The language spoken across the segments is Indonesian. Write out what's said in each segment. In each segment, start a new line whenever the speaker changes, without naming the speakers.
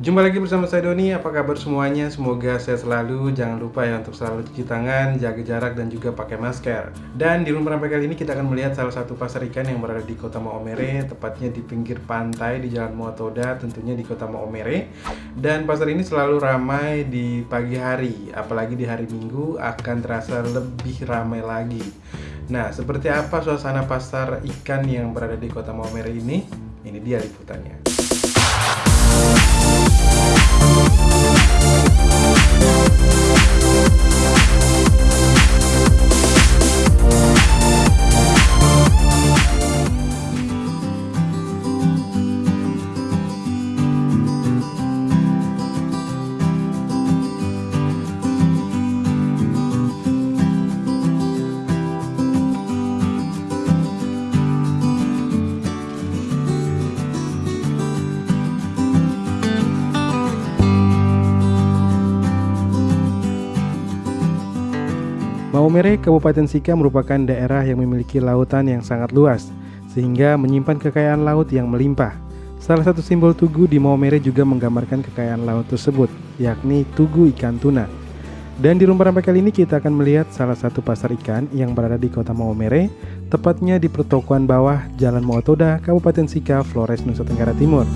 Jumpa lagi bersama saya Doni, apa kabar semuanya? Semoga sehat selalu, jangan lupa ya untuk selalu cuci tangan, jaga jarak dan juga pakai masker. Dan di rumah rampai kali ini kita akan melihat salah satu pasar ikan yang berada di kota Maomere Tepatnya di pinggir pantai di Jalan Muatoda, tentunya di kota Maomere Dan pasar ini selalu ramai di pagi hari, apalagi di hari Minggu akan terasa lebih ramai lagi. Nah, seperti apa suasana pasar ikan yang berada di kota Maomere ini? Ini dia liputannya Maumere, Kabupaten Sika merupakan daerah yang memiliki lautan yang sangat luas, sehingga menyimpan kekayaan laut yang melimpah. Salah satu simbol tugu di Maumere juga menggambarkan kekayaan laut tersebut, yakni tugu ikan tuna. Dan di rumah rampai kali ini kita akan melihat salah satu pasar ikan yang berada di kota Maumere, tepatnya di pertokoan bawah Jalan Motoda, Kabupaten Sika, Flores, Nusa Tenggara Timur.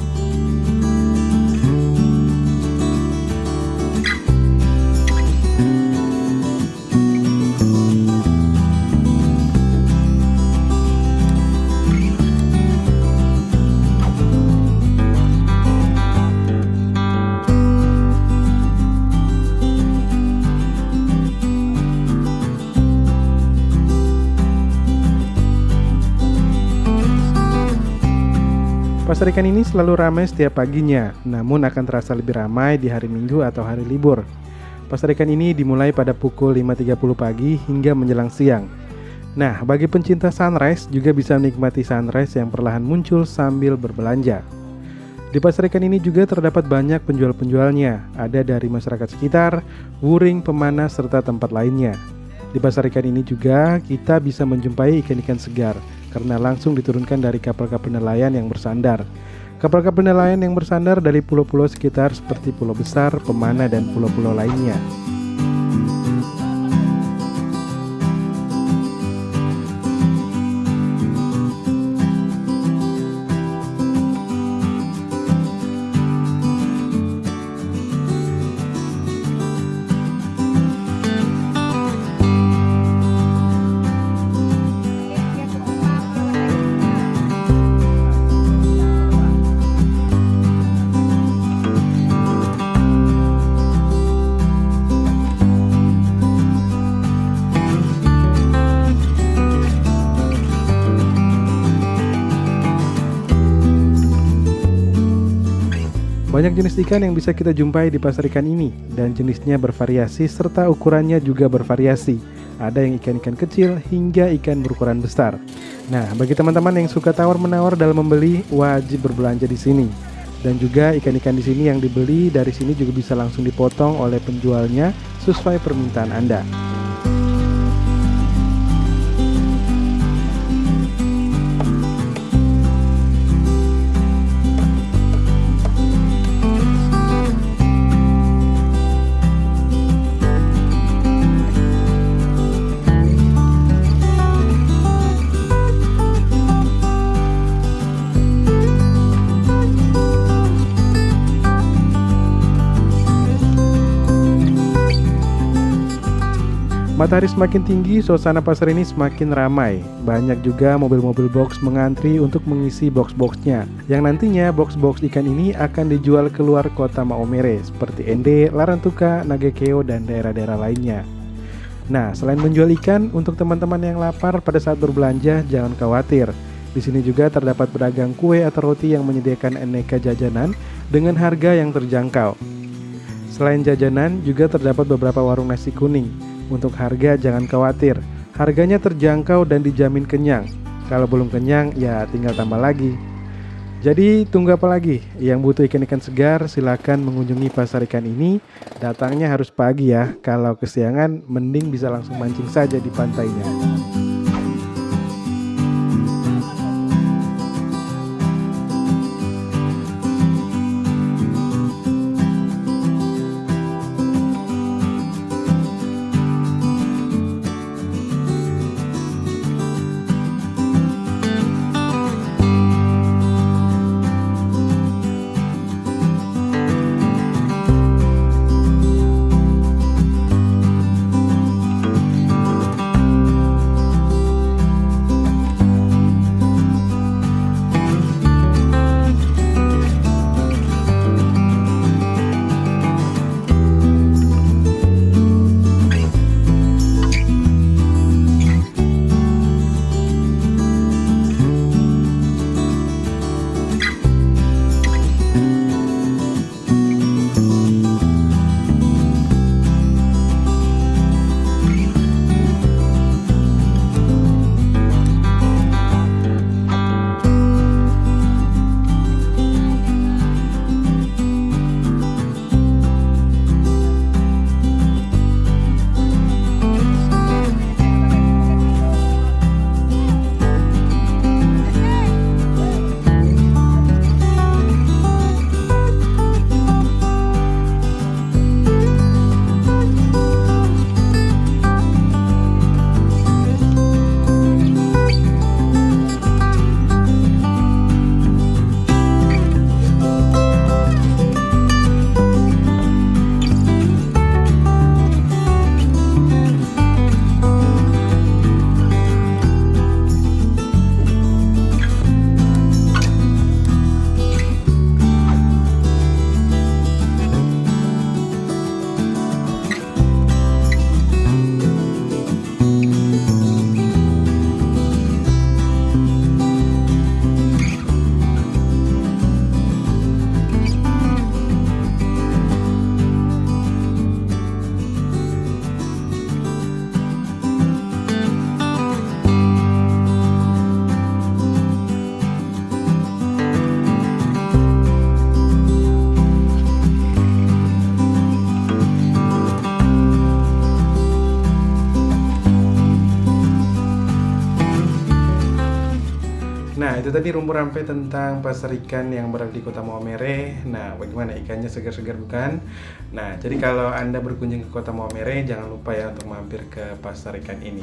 Pasar ikan ini selalu ramai setiap paginya, namun akan terasa lebih ramai di hari Minggu atau hari libur. Pasar ikan ini dimulai pada pukul 5.30 pagi hingga menjelang siang. Nah, bagi pencinta sunrise juga bisa menikmati sunrise yang perlahan muncul sambil berbelanja. Di pasar ikan ini juga terdapat banyak penjual-penjualnya, ada dari masyarakat sekitar, wuring, pemanas, serta tempat lainnya. Di pasar ikan ini juga kita bisa menjumpai ikan-ikan segar, karena langsung diturunkan dari kapal-kapal nelayan yang bersandar. Kapal-kapal nelayan yang bersandar dari pulau-pulau sekitar seperti Pulau Besar, Pemana, dan pulau-pulau lainnya. Banyak jenis ikan yang bisa kita jumpai di pasar ikan ini dan jenisnya bervariasi serta ukurannya juga bervariasi. Ada yang ikan-ikan kecil hingga ikan berukuran besar. Nah, bagi teman-teman yang suka tawar-menawar dalam membeli, wajib berbelanja di sini. Dan juga ikan-ikan di sini yang dibeli dari sini juga bisa langsung dipotong oleh penjualnya sesuai permintaan Anda. Matahari semakin tinggi, suasana pasar ini semakin ramai. Banyak juga mobil-mobil box mengantri untuk mengisi box-boxnya. Yang nantinya box-box ikan ini akan dijual keluar kota Maomere seperti Ende, Larantuka, Nagekeo, dan daerah-daerah lainnya. Nah, selain menjual ikan, untuk teman-teman yang lapar pada saat berbelanja, jangan khawatir. Di sini juga terdapat pedagang kue atau roti yang menyediakan aneka jajanan dengan harga yang terjangkau. Selain jajanan, juga terdapat beberapa warung nasi kuning untuk harga jangan khawatir, harganya terjangkau dan dijamin kenyang. Kalau belum kenyang ya tinggal tambah lagi. Jadi tunggu apa lagi? Yang butuh ikan-ikan segar silakan mengunjungi pasar ikan ini. Datangnya harus pagi ya. Kalau kesiangan mending bisa langsung mancing saja di pantainya. Itu tadi rumpur rampe tentang pasar ikan yang berada di kota Maumere. Nah bagaimana ikannya? Segar-segar bukan? Nah jadi kalau anda berkunjung ke kota Maumere jangan lupa ya untuk mampir ke pasar ikan ini.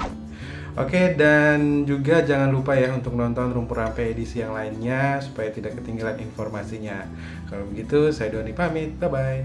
Oke dan juga jangan lupa ya untuk nonton rumpur rampe edisi yang lainnya Supaya tidak ketinggalan informasinya. Kalau begitu saya Doni pamit, bye bye